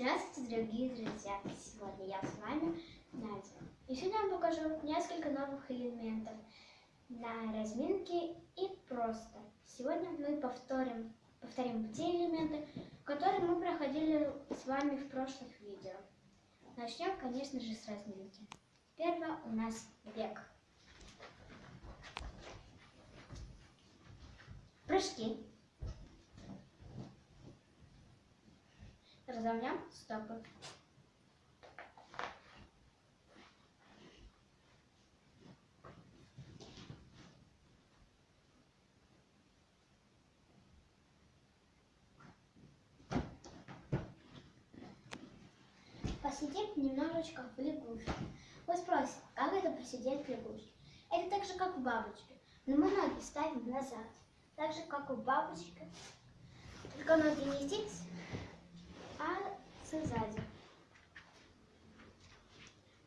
Здравствуйте, дорогие друзья! Сегодня я с вами Надя. И сегодня я вам покажу несколько новых элементов на разминке и просто. Сегодня мы повторим, повторим те элементы, которые мы проходили с вами в прошлых видео. Начнем, конечно же, с разминки. Первое у нас бег. Прыжки. Разомнем стопы. Посидеть немножечко в лягушке. Вы спросите, как это посидеть в лягушке? Это так же, как у бабочки. Но мы ноги ставим назад. Так же, как у бабочки. Только ноги не здесь, а сзади.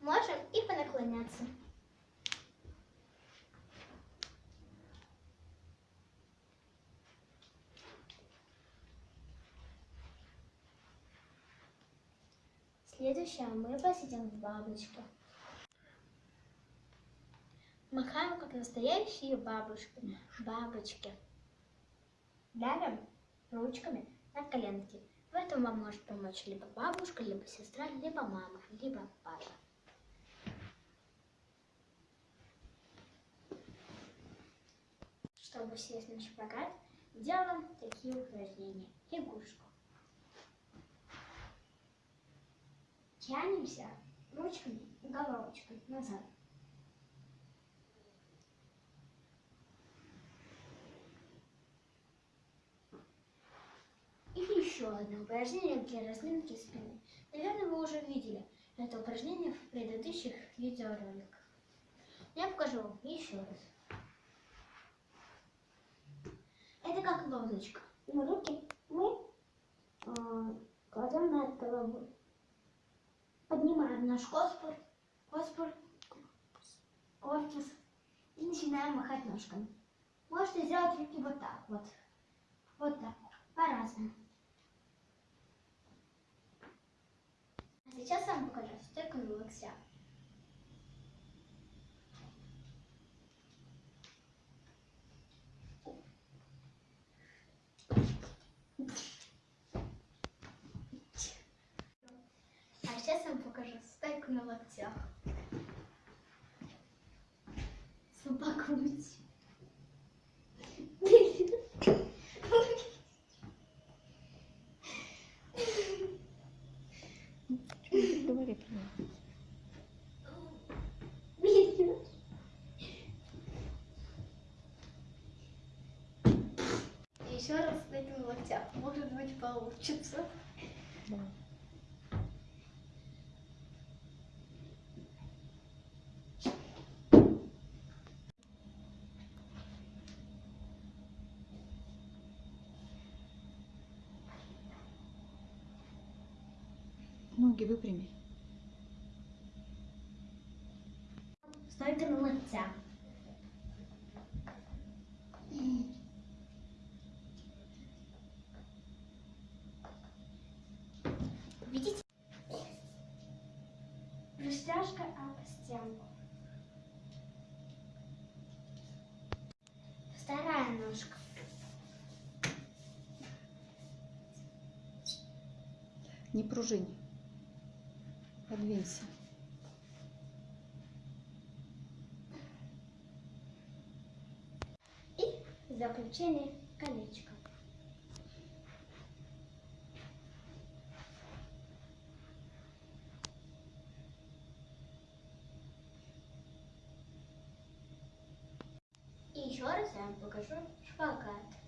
Можем и понаклоняться. Следующее мы посидим в бабочке. Махаем, как настоящие бабушки. Бабочки. Давим ручками на коленки. В этом вам может помочь либо бабушка, либо сестра, либо мама, либо папа. Чтобы сесть на шпагат, делаем такие упражнения. Лягушку. Тянемся ручками, головочкой назад. И еще одно упражнение для разминки спины. Наверное, вы уже видели это упражнение в предыдущих видеороликах. Я покажу вам еще раз. Это как лодочка. Но руки мы э, кладем над головой. Поднимаем наш корпус, корпус, корпус и начинаем махать ножками. Можете сделать руки вот так вот. Вот так. По-разному. Сейчас я вам покажу стойку локтях. А сейчас я вам покажу стойку на локтях. Говори прямо. Еще раз на локтях. Может быть получится. Да. Ноги выпрями. На локтях. Видите? Растяжка об стенку. Вторая ножка. Не пружинь. Подвинься. И в заключение колечко. И еще раз я вам покажу шпагат.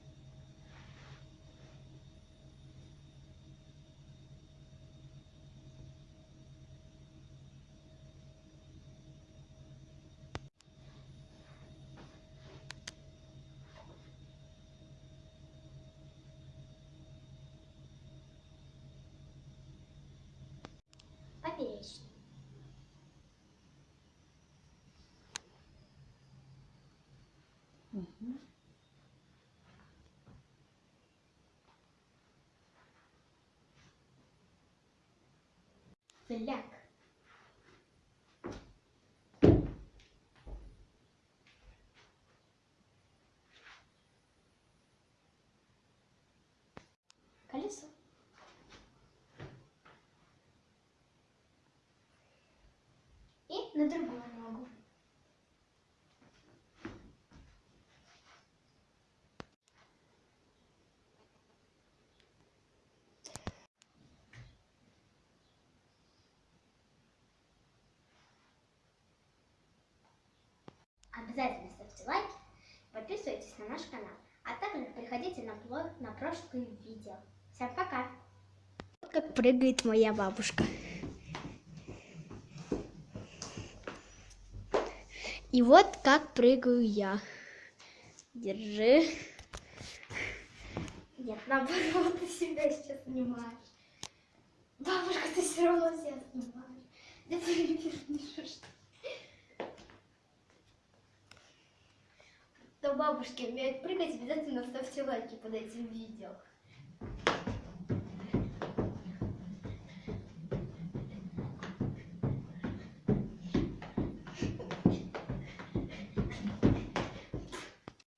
Фляг. Колесо. И на другую ногу. Обязательно ставьте лайки, подписывайтесь на наш канал, а также приходите на блог на прошлые видео. Всем пока! Как прыгает моя бабушка. И вот как прыгаю я. Держи. Нет, наоборот, ты себя сейчас снимаешь. Бабушка, ты все равно себя снимаешь. Да ты не вернешь. Бабушки умеют прыгать, обязательно ставьте лайки под этим видео.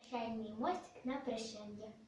Чайный мостик на прощание.